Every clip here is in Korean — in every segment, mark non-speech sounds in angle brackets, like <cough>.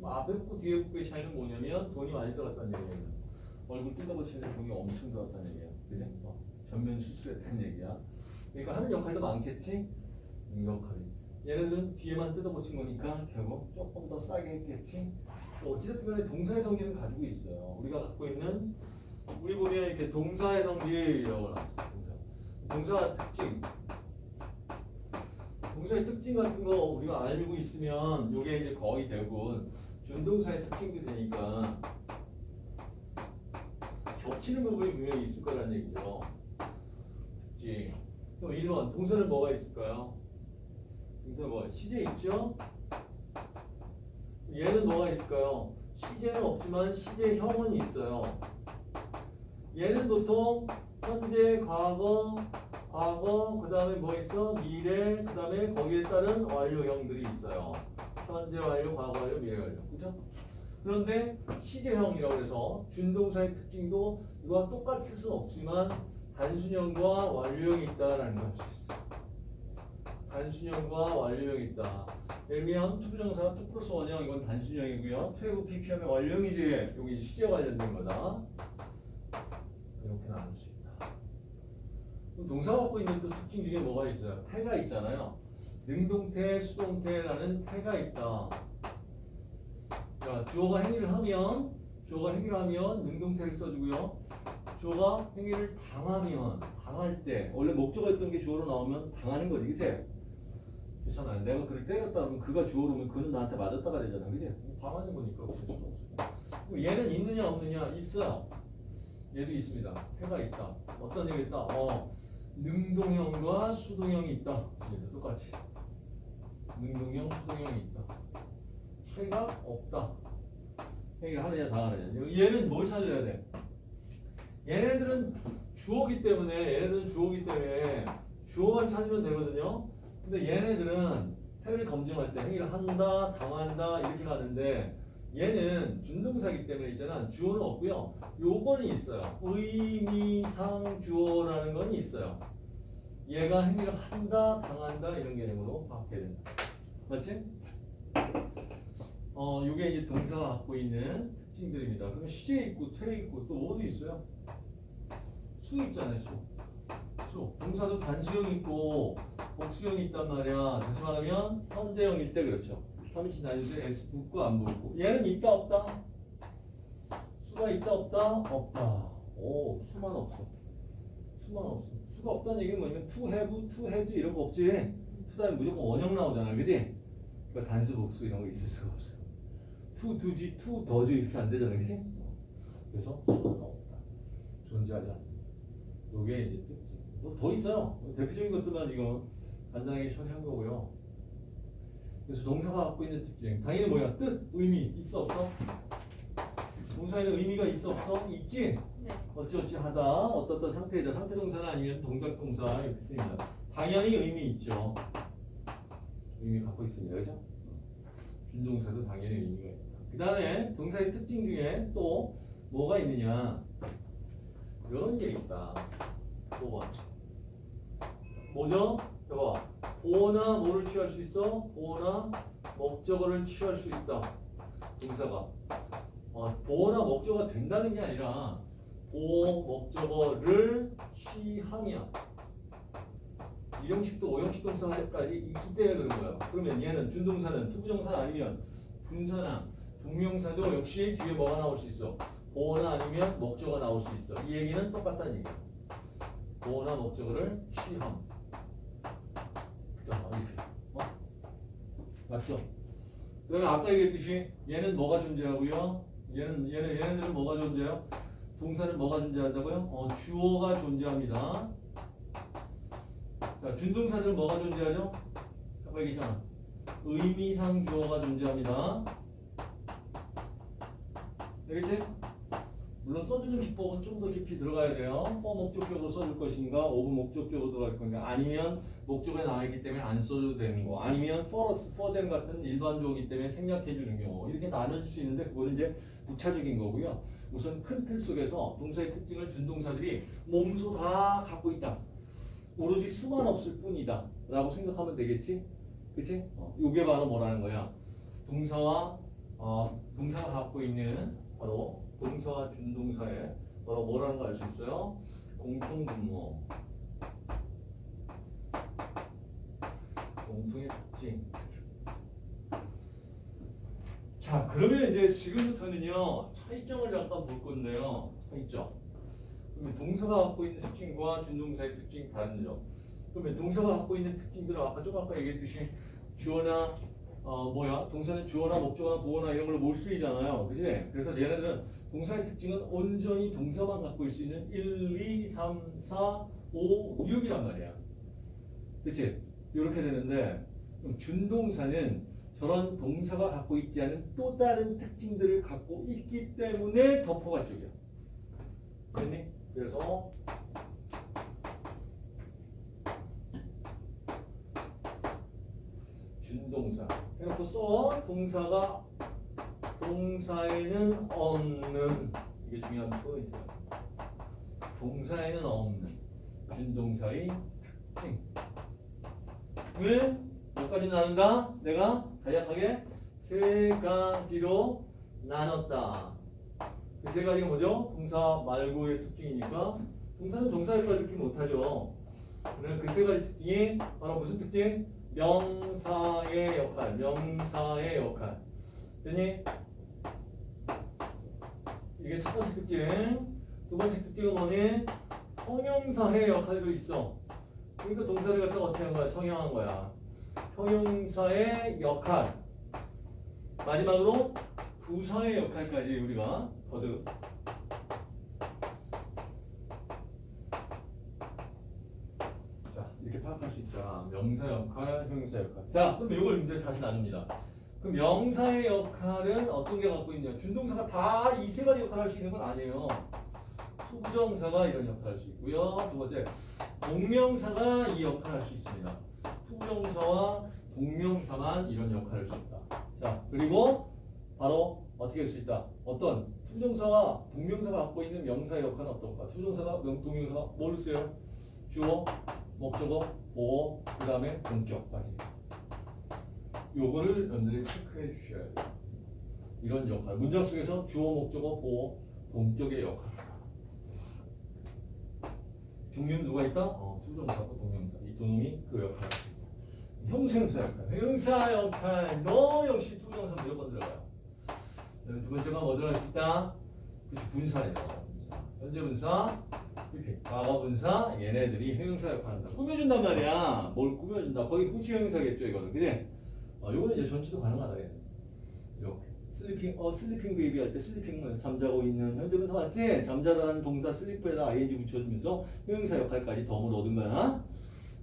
뭐 앞에 붙고 뒤에 붙고의 차이는 뭐냐면 돈이 많이 들어갔다는 얘기예요. 얼굴 뜯어고치는데 돈이 엄청 들어갔다는 얘기예요. 그지? 어, 전면 수술했다는 얘기야. 그러니까 하는 역할도 많겠지? 음, 역할이. 얘네들은 뒤에만 뜯어고친 거니까 결국 조금 더 싸게 했겠지? 뭐 어찌됐든 간에 동사의 성질을 가지고 있어요. 우리가 갖고 있는 우리 보면 이렇게 동사의 성질이라고 나왔어요. 동사. 동사 특징. 동사의 특징 같은 거 우리가 알고 있으면 이게 이제 거의 대부분 준동사의 특징도 되니까 겹치는 부분이 분명히 있을 거라는 얘기죠. 특징. 그럼 1번 동사는 뭐가 있을까요? 동사 뭐가 시제 있죠? 얘는 뭐가 있을까요? 시제는 없지만 시제형은 있어요. 얘는 보통 현재, 과거, 과거, 그 다음에 뭐 있어? 미래, 그 다음에 거기에 따른 완료형들이 있어요. 현재 완료, 과거 완료, 미래 완료. 그죠? 그런데 시제형이라고 해서 준동사의 특징도 이와 똑같을 수는 없지만 단순형과 완료형이 있다라는 것이 있어요. 단순형과 완료형이 있다. 예를 들면 to부정사 to 플러스 원형 이건 단순형이고요. to have PP하면 완료형이지. 여기 시제 관련된 거다. 이렇게 나눌 수 있다. 동사가 갖고 있는 또 특징 중에 뭐가 있어요? 태가 있잖아요. 능동태, 수동태라는 태가 있다. 자, 주어가 행위를 하면 주어가 행위를 하면 능동태를 써주고요. 주어가 행위를 당하면 당할 때 원래 목적어였던 게 주어로 나오면 당하는 거지, 그치? 괜찮아요. 내가 그를 때렸다 그러면 그가 주어로 오면 그는 나한테 맞았다가 되잖아, 그치? 당하는 거니까 얘는 있느냐 없느냐 있어요. 얘도 있습니다. 해가 있다. 어떤 얘기 있다? 어, 능동형과 수동형이 있다. 똑같이. 능동형, 수동형이 있다. 차이가 없다. 얘기를 하느냐, 당하느냐. 얘는 뭘 찾아야 돼? 얘네들은 주어기 때문에, 얘네들은 주어기 때문에 주어만 찾으면 되거든요. 근데 얘네들은 행위를 검증할 때 행위를 한다, 당한다, 이렇게 가는데 얘는 준동사기 때문에 있잖아. 주어는 없고요. 요건이 있어요. 의미상 주어라는 건 있어요. 얘가 행위를 한다, 당한다 이런 개념으로 바뀌게 된다. 맞지? 어, 요게 이제 동사가 갖고 있는 특징들입니다. 그러면 시제 있고 퇴 있고 또 뭐도 있어요? 수 있잖아요, 수. 수. 동사도 단수형 있고 복수형이 있단 말이야. 다시 말하면 현재형일 때 그렇죠. 3인칭 단수에 S 붙고 안 붙고. 얘는 있다 없다? 수가 있다 없다? 없다. 오, 수만 없어. 수만 없어. 수가 없다는 얘기는 뭐냐면 to have, to has 이런 거 없지. to 다음에 무조건 원형 나오잖아. 그지? 그러니까 단수 복수 이런 거 있을 수가 없어. to, do지, to, do지 이렇게 안 되잖아. 그지? 그래서 없다. 존재하지 않는다. 요게 이제 특징. 뭐더 있어요. 대표적인 것들만 이거 간단하게 처리한 거고요. 그래서 동사가 갖고 있는 특징. 당연히 뭐야? 뜻, 의미 있어 없어? 동사에는 의미가 있어 없어? 있지? 네. 어찌어찌 하다 어떻던 상태이다. 상태 동사나 아니면 동작 동사 이렇게 씁니다. 당연히 의미 있죠. 의미 갖고 있습니다. 그죠? 준동사도 당연히 의미가 있다. 그 다음에 동사의 특징 중에 또 뭐가 있느냐? 이런 게 있다. 5번. 뭐죠? 봐봐. 보어나 뭐를 취할 수 있어? 보어나 목적어를 취할 수 있다. 동사가. 어, 보어나 목적어가 된다는 게 아니라 보어 목적어를 취하면 일형식도 오형식 동사까지 때문에 그런 거야. 그러면 얘는 준동사는 to부정사 아니면 분사나 동명사도 역시 뒤에 뭐가 나올 수 있어? 보어나 아니면 목적어가 나올 수 있어. 이 얘기는 똑같다는 얘기야. 보어나 목적어를 취함. 어? 맞죠? 그러면 아까 얘기했듯이 얘는 뭐가 존재하고요? 얘는 얘는 얘네들은 뭐가 존재해요? 동사는 뭐가 존재한다고요? 어, 주어가 존재합니다. 자, 준동사들은 뭐가 존재하죠? 아까 얘기했잖아. 의미상 주어가 존재합니다. 되겠지? 물론 써주는 기법은 좀 더 깊이 들어가야 돼요. for 목적격으로 써줄 것인가, over 목적격으로 들어갈 건가, 아니면 목적에 나와 있기 때문에 안 써도 되는 거, 아니면 for for them 같은 일반적이기 때문에 생략해 주는 경우 이렇게 나눠질 수 있는데 그거는 이제 부차적인 거고요. 우선 큰 틀 속에서 동사의 특징을 준 동사들이 몸소 다 갖고 있다. 오로지 수만 없을 뿐이다. 라고 생각하면 되겠지? 그치? 어, 요게 바로 뭐라는 거야? 동사와 어, 동사가 갖고 있는 바로 동사와 준동사의 바로 뭐라는 걸 알 수 있어요? 공통분모. 공통의 특징. 자, 그러면 이제 지금부터는요, 차이점을 잠깐 볼 건데요. 차이점. 그러면 동사가 갖고 있는 특징과 준동사의 특징 다른 점. 그러면 동사가 갖고 있는 특징들은 아까 좀 아까 얘기했듯이 주어나 어 뭐야 동사는 주어나 목적어나 보어나 이런 걸로 몰수이잖아요. 그지? 그래서 얘네들은 동사의 특징은 온전히 동사만 갖고 있을 수 있는 1, 2, 3, 4, 5, 6이란 말이야. 그치? 이렇게 되는데 준동사는 저런 동사가 갖고 있지 않은 또 다른 특징들을 갖고 있기 때문에 덮어갈 쪽이야. 됐니? 그래서 준동사 해놓고 써 동사가 동사에는 없는 이게 중요한 포인트야. 동사에는 없는 준동사의 특징. 왜? 몇 가지 나눈다? 내가 간략하게 세 가지로 나눴다. 그세 가지가 뭐죠? 동사 말고의 특징이니까 동사는 동사 역할을 이렇게 못하죠. 그러면 그 세 가지 특징이 바로 무슨 특징? 명사의 역할, 명사의 역할. 됐니? 이게 첫 번째 특징. 두 번째 특징은 뭐니? 형용사의 역할도 있어. 그러니까 동사를 갖다가 어떻게 한 거야? 성형한 거야. 형용사의 역할. 마지막으로 부사의 역할까지 우리가 거듭. 자, 이렇게 파악할 수 있다. 명사 역할, 형용사 역할. 자, 그럼 이걸 이제 다시 나눕니다. 그럼 명사의 역할은 어떤 게 갖고 있냐? 준동사가 다 이 세 가지 역할을 할 수 있는 건 아니에요. 투부정사가 이런 역할을 할 수 있고요. 두 번째, 동명사가 이 역할을 할 수 있습니다. to부정사와 동명사만 이런 역할을 할 수 있다. 자, 그리고 바로 어떻게 할 수 있다? 어떤 to부정사와 동명사가 갖고 있는 명사의 역할은 어떤가? to부정사가 명, 동명사가 뭘 써요? 주어, 목적어, 보어, 그 다음에 동격까지. 요거를 여러분들이 체크해 주셔야 돼요. 이런 역할. 문장 속에서 주어, 목적어, 보어, 동격의 역할. 종류는 누가 있다? 어, to부정사고 동명사. 이 두 놈이 그 역할. 형용사 역할. 형용사 역할. 너 역시 to부정사 무조건 들어가요. 두 번째가 뭐 들어갈 수 있다? 그치, 분사예요. 분사. 현재 분사, 과거 분사, 얘네들이 형용사 역할을 한다. 꾸며준단 말이야. 뭘 꾸며준다. 거의 후치 형용사겠죠, 이거는. 그지? 어, 요거는 이제 전치도 가능하다. 이렇게. sleeping, 어, sleeping baby 할 때 sleeping은 잠자고 있는 현재 분사 맞지? 잠자라는 동사 sleep에다 ing 붙여주면서 형용사 역할까지 덤을 얻은 거야.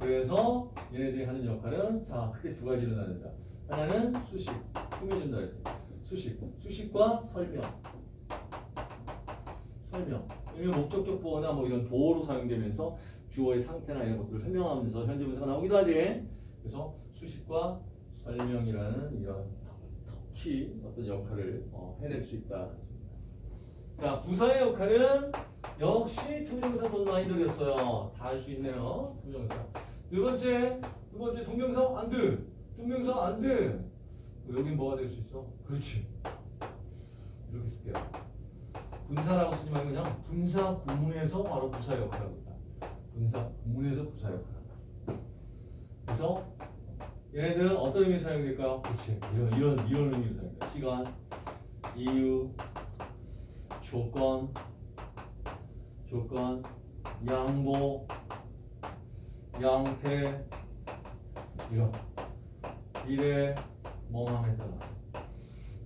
그래서 얘네들이 하는 역할은 자 크게 두 가지로 나눈다. 하나는 수식, 꾸며준다. 이렇게. 수식, 수식과 설명. 설명. 왜냐면 목적격 보어나 뭐 이런 보어로 사용되면서 주어의 상태나 이런 것들을 설명하면서 현재 분사가 나오기도 하지. 그래서 수식과 설명이라는 이런 특히 어떤 역할을 어, 해낼 수 있다. 자, 부사의 역할은 역시 투명사 돈 많이 들였어요. 다 할 수 있네요. 투명사. 두 번째, 두 번째 동명사 안 돼. 동명사 안 돼. 여긴 뭐가 될 수 있어? 그렇지. 이렇게 쓸게요. 분사라고 쓰지 말고 그냥 분사 구문에서 바로 부사 역할을 합니다. 분사 구문에서 부사 역할을 한다. 그래서 얘네들은 어떤 의미로 사용될까요? 그렇지. 이런 이런 이런 의미로 사용돼. 시간, 이유, 조건, 조건, 양보, 양태, 이런 미래, 뭐만 했다가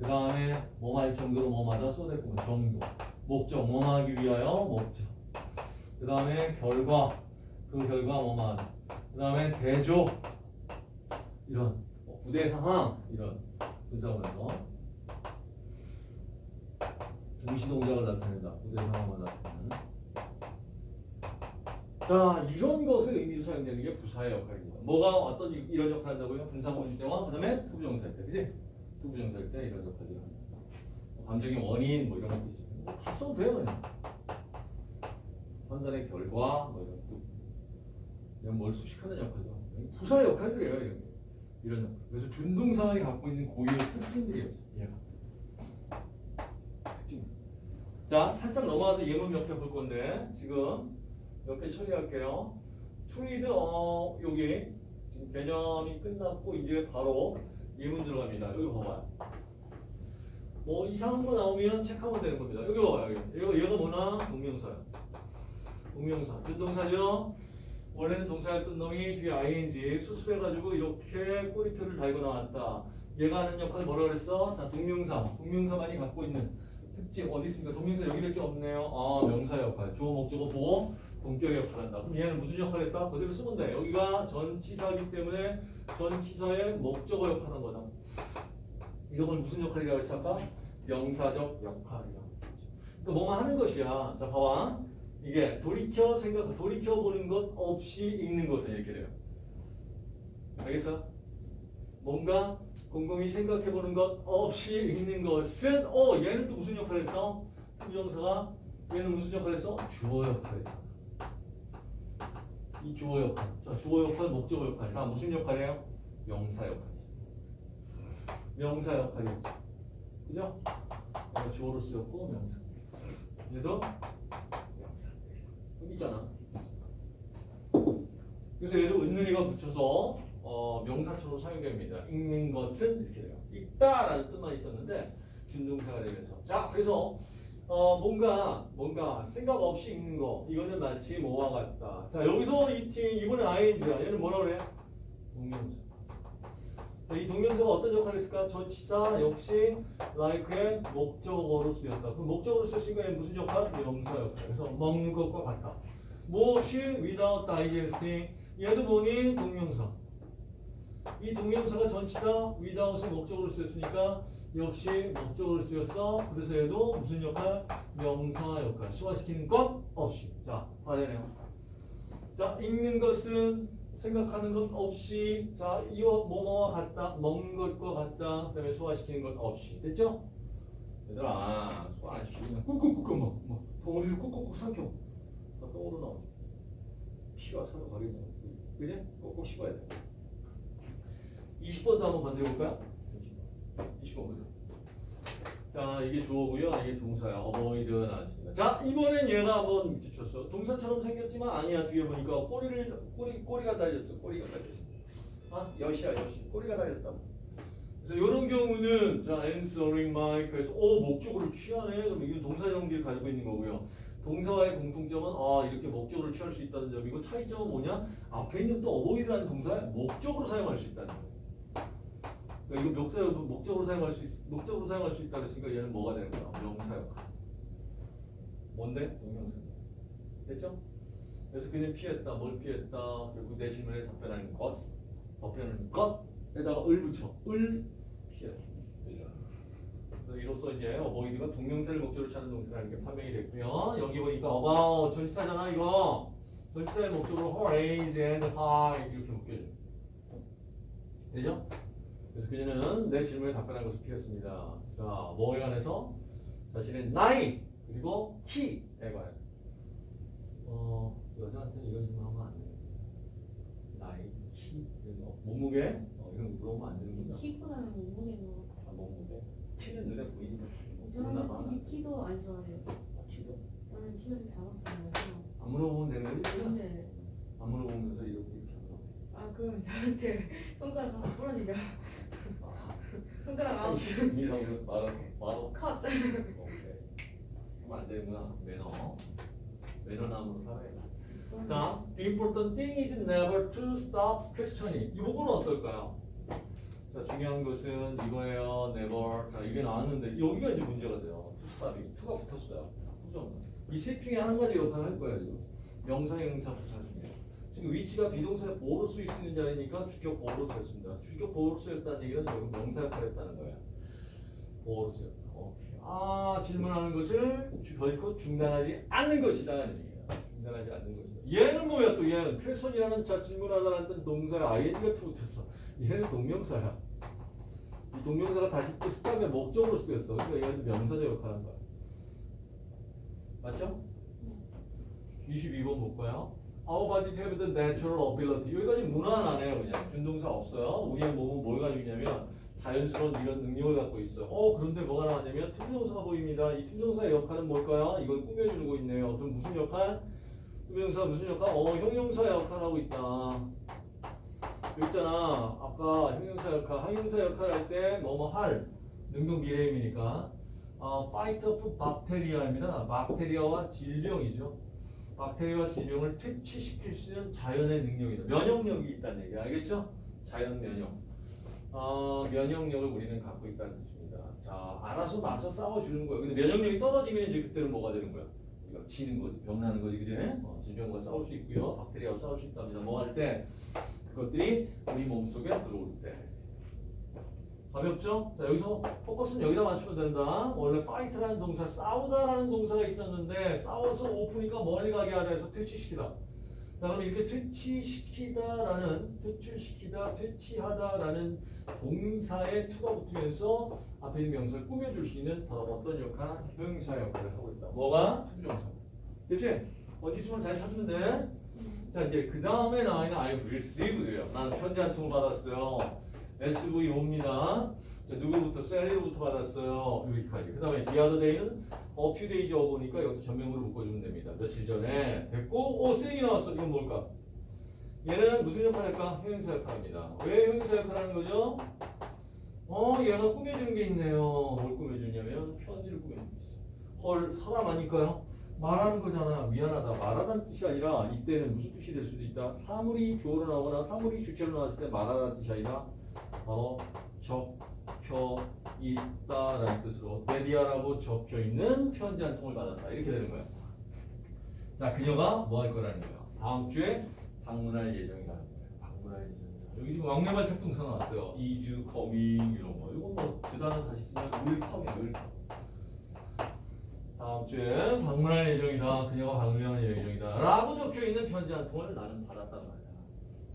그 다음에 뭐할 정도로 뭐마다 쏟았고 정도. 목적 뭐하기 위하여 목적. 그 다음에 결과. 그 결과 뭐만 그 다음에 대조. 이런. 뭐 부대 상황 이런. 분사구문에서. 동시 동작을 나타낸다. 부대 나타내는 자 이런 것을 의미로 사용되는 게 부사의 역할입니다 뭐가 어떤 이- 이런 역할을 한다고요? 분사구문일 때와 그 다음에 to부정사일 때 그지? 투부정사일 때 이런 역할들을 합니다 감정의 원인 뭐 이런 것도 있습니다 다 써도 돼요 그냥. 판단의 결과 뭐 이런 또 그냥 뭘 수식하는 하고 부사의 역할들이에요 이런 게. 이런 역할. 그래서 준동사가 갖고 있는 고유의 특징들이었어요. 얘가. 자, 살짝 넘어가서 예문 몇 개 볼 건데 지금 몇 개 처리할게요. to read 어 여기 지금 개념이 끝났고 이제 바로 예문 들어갑니다. 여기 봐봐요. 뭐 이상한 거 나오면 체크하면 되는 겁니다. 여기 봐봐요. 여기. 이거 얘가 뭐나 동명사야. 동명사. 준동사죠. 원래는 동사였던 놈이 뒤에 ing 수습해가지고 이렇게 꼬리표를 달고 나왔다. 얘가 하는 역할 뭐라 그랬어? 자, 동명사. 동명사만이 갖고 있는 특징 어디 있습니까? 동명사 여기밖에 없네요. 아, 명사 역할. 주어, 목적어, 보호, 동격 역할 한다. 그럼 얘는 무슨 역할 했다? 그대로 쓰면 돼. 여기가 전치사이기 때문에 전치사의 목적어 역할하는 거다. 이걸 무슨 역할이라고 했어 아까? 명사적 역할이야. 그러니까 뭐만 하는 것이야. 자, 봐봐. 이게 돌이켜 생각, 돌이켜 보는 것 없이 읽는 것은 이렇게 돼요. 알겠어? 뭔가 곰곰이 생각해 보는 것 없이 읽는 것은 어 얘는 또 무슨 역할을 했어? 투정사가 얘는 무슨 역할을 했어? 주어 역할을 했잖아. 이 주어 역할. 자, 주어 역할, 목적어 역할. 다 무슨 역할이에요? 명사 역할이죠. 명사 역할이었죠. 그죠? 얘가 주어로 쓰였고 명사. 얘도 명사. 여기 있잖아. 그래서 얘도 은느리가 붙여서 어, 명사처럼 사용됩니다. 읽는 것은 이렇게 돼요. 읽다라는 뜻만 있었는데 준동사가 되면서 자 그래서 어, 뭔가 뭔가 생각 없이 읽는 거 이거는 마치 뭐와 같다. 자 여기서 이 팀 이번엔 ing야. 얘는 뭐라 그래? 동명사. 자, 이 동명사가 어떤 역할을 했을까? 전치사 역시 like의 목적어로 쓰였다. 그럼 목적어로 쓰였으니까 무슨 역할? 명사 역할. 그래서 먹는 것과 같다. 무엇이 without digesting 얘도 뭐니? 동명사. 이 동명사가 전치사 without의 목적으로 쓰였으니까 역시 목적으로 쓰였어. 그래서 얘도 무슨 역할? 명사 역할. 소화시키는 것 없이. 자, 봐야되네요. 자, 읽는 것은 생각하는 것 없이 자, 이와 뭐뭐와 같다. 먹는 것과 같다. 그 다음에 소화시키는 것 없이. 됐죠? 얘들아, 소화 안 시키면 꾹꾹꾹 막, 막 덩어리를 꾹꾹꾹 삼켜. 나 똥으로 나오지. 피가 서로 가리고. 그지? 꼭꼭 씹어야 돼. 20번도 한번 건드려볼까요? 20번 보죠. 자, 이게 주어고요. 이게 동사야. 어버이드 나왔습니다. 자, 이번엔 얘가 한번 붙였어. 동사처럼 생겼지만 아니야. 뒤에 보니까 꼬리를 꼬리 꼬리가 달렸어. 꼬리가 달렸어. 아, 여시야 여시. 꼬리가 달렸다. 그래서 이런 경우는 자, answering my 그래서 어 목적어를 취하네. 그럼 이건 동사 형태를 가지고 있는 거고요. 동사와의 공통점은 아 이렇게 목적어를 취할 수 있다는 점이고 차이점은 뭐냐? 앞에 있는 또 어버이드라는 동사에 목적으로 사용할 수 있다는 거예요. 그러니까 이거 목사 목적으로 사용할 수 있, 목적으로 사용할 수 있다 그랬으니까 얘는 뭐가 되는 거야? 명사 역할. 뭔데? 동명사. 됐죠? 그래서 그는 피했다. 뭘 피했다? 결국 내 질문에 답변하는 것. 답변하는 것에다가 을 붙여. 을 피했다. 그래서 이로써 이제 어버이드가 동명사를 목적으로 찾는 동사라는 게 판명이 됐고요. 여기 보니까 about 전치사잖아 이거. 전치사의 목적으로 raise and high 이렇게 묶여져. 되죠? 그래서 그녀는 내 질문에 답변한 것을 피했습니다. 자, 뭐에 관해서? 자신의 나이 그리고 키에 관해서. 어, 여자한테 이런 질문하면 안 돼요. 나이, 키, 거. 몸무게 어, 이런 거 물어보면 안 되는구나. 키보다는 몸무게가 아, 몸무게. 키는 눈에 보이니까. 저는 솔직히 키도 안 좋아해요. 아, 키도? 저는 키가 좀 작았거든요. 안 물어보면 되는 거지? 근데 안 물어보면서 이렇게 이렇게 하는 거. 아 그럼 저한테 <laughs> 손가락 하나 부러지죠. 아, 손가락 아웃. 이라고 말하고 바로 컷. 오케이. 안 되는구나. 매너. 매너남으로 살아야 돼. 자, the important thing is never to stop questioning. 이 부분은 어떨까요? 자, 중요한 것은 이거예요. never. 자, 이게 나왔는데 여기가 이제 문제가 돼요. to stop이. to가 붙었어요. 후정. 이셋 중에 한 가지 역할을 할 거예요. 명사, 형사, 부사 중에. 지금 위치가 비동사의 보호로 쓰일 수 있는 자리니까 주격 보호로 쓰였습니다. 주격 보호로 쓰였다는 얘기는 여기 명사 역할을 했다는 거예요. 보호로 쓰였다. 오케이. 아, 질문하는 것을 주- 결코 중단하지 않는 얘기예요. 중단하지 않는 것이다. 얘는 뭐야 또 얘는 퀘스천이라는 자 질문하다라는 뜻 동사에 ing가 붙었어. 얘는 동명사야. 이 동명사가 다시 또 스탑의 목적으로 쓰였어. 그러니까 얘는 명사적 역할을 한 거야. 맞죠? 22번 볼까요? Our bodies have the natural ability. 여기까지 무난하네요, 그냥. 준동사 없어요. 우리의 몸은 뭘 가지고 있냐면 자연스러운 이런 능력을 갖고 있어. 어 그런데 뭐가 나왔냐면 투명사가 보입니다. 이 투명사의 역할은 뭘까요? 이걸 꾸며주고 있네요. 그럼 무슨 역할? 투명사 무슨 역할? 어 형용사 역할 하고 있다. 있잖아. 아까 형용사 역할, 형용사 역할 할 때 뭐뭐 할 능동 미래임이니까 어, fight off bacteria입니다. 박테리아와 질병이죠. 박테리아와 질병을 퇴치시킬 수 있는 자연의 능력이다. 면역력이 있다는 얘기 알겠죠? 자연 면역. 어, 면역력을 우리는 갖고 있다는 뜻입니다. 자, 알아서 나서 싸워주는 거예요. 근데 면역력이 떨어지면 이제 그때는 뭐가 되는 거야? 이거 지는 거지, 병나는 거지, 그지? 어, 질병과 싸울 수 있고요. 박테리아와 싸울 수 있답니다. 뭐 할 때? 그것들이 우리 몸속에 들어올 때. 가볍죠? 자, 여기서 포커스는 여기다 맞추면 된다. 원래 fight라는 동사, 싸우다라는 동사가 있었는데 싸워서 off니까 멀리 가게 하자 해서 퇴치시키다. 자, 그럼 이렇게 퇴치시키다라는, 퇴출시키다, 퇴치하다라는 동사에 to가 붙으면서 앞에 있는 명사를 꾸며줄 수 있는 바로 어떤 역할? 형용사 역할을 하고 있다. 뭐가? 투정사. 그치? 어디 있으면 잘 찾으면 돼. 자, 이제 그 다음에 나와 있는 I received예요. 난 편지 한 통 받았어요. SVO입니다. 자, 누구부터? 셀리로부터 받았어요. 여기까지. 그 다음에 the other day는 a few days ago니까 여기서 전명으로 묶어주면 됩니다. 며칠 전에 됐고, 오, 셀이 나왔어. 이건 뭘까? 얘는 무슨 역할 할까? 형용사 역할입니다. 왜 형용사 역할 하는 거죠? 어, 얘가 꾸며주는 게 있네요. 뭘 꾸며주냐면 편지를 꾸며주고 있어. 헐, 사람 아닐까요? 말하는 거잖아. 미안하다. 말하다는 뜻이 아니라 이때는 무슨 뜻이 될 수도 있다. 사물이 주어로 나오거나 사물이 주체로 나왔을 때 말하다는 뜻이 아니라 바로 적혀 있다라는 뜻으로 데디아라고 적혀 있는 편지 한 통을 받았다. 이렇게 되는 거야. 자, 그녀가 뭐 할 거라는 거야. 다음 주에 방문할 예정이라는 거야. 방문할 예정이다. 여기 지금 왕래말 착동사 나왔어요. is coming 이런 거. 이거 뭐그 단어 다시 쓰면 will come이야. will come. 다음 주에 방문할 예정이다. 그녀가 방문할 예정이다. 라고 적혀 있는 편지 한 통을 나는 받았단 말이야.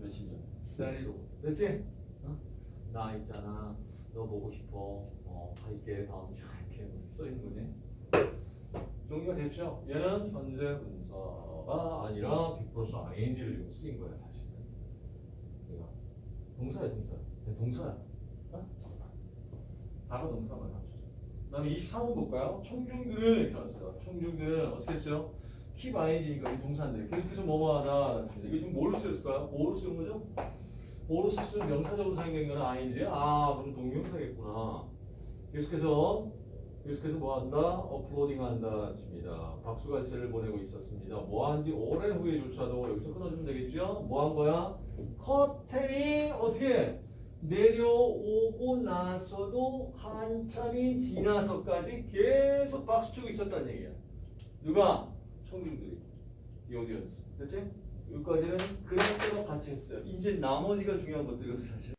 며칠 전. 셀리로. 됐지? 어? 나 있잖아. 너 보고 싶어. 어, 갈게. 다음 주에 갈게. 써 있는 거지. 정리가 됐죠? 얘는 현재 분사가 아니라 빅플러스 ing를 지금 쓰인 거야, 사실은. 얘가. 동사야, 동사. 얘 동사야. 어? 다가 동사만 합쳐. 그 다음에 23번 볼까요? 총중들은 이렇게 나왔어요. 총중들은 어떻게 했어요? keep ing니까 이 동사인데 계속해서 뭐뭐 하다. 이게 좀 뭐로 쓰였을까요? 뭐로 쓰는 거죠? 쓰는 명사적으로 사용된 거는 ing. 아, 그럼 동명사겠구나. 계속해서 계속해서 뭐 한다? 업로딩 한다. 칩니다. 박수갈채를 보내고 있었습니다. 뭐 한지 오랜 후에조차도 여기서 끊어주면 되겠죠? 뭐 한 거야? 커튼이 어떻게 내려오고 나서도 한참이 지나서까지 계속 박수치고 있었다는 얘기야. 누가? 청중들이. 이 오디언스. 됐지? 여기까지는 그냥 같이 했어요. 이제 나머지가 중요한 것들이거든 사실.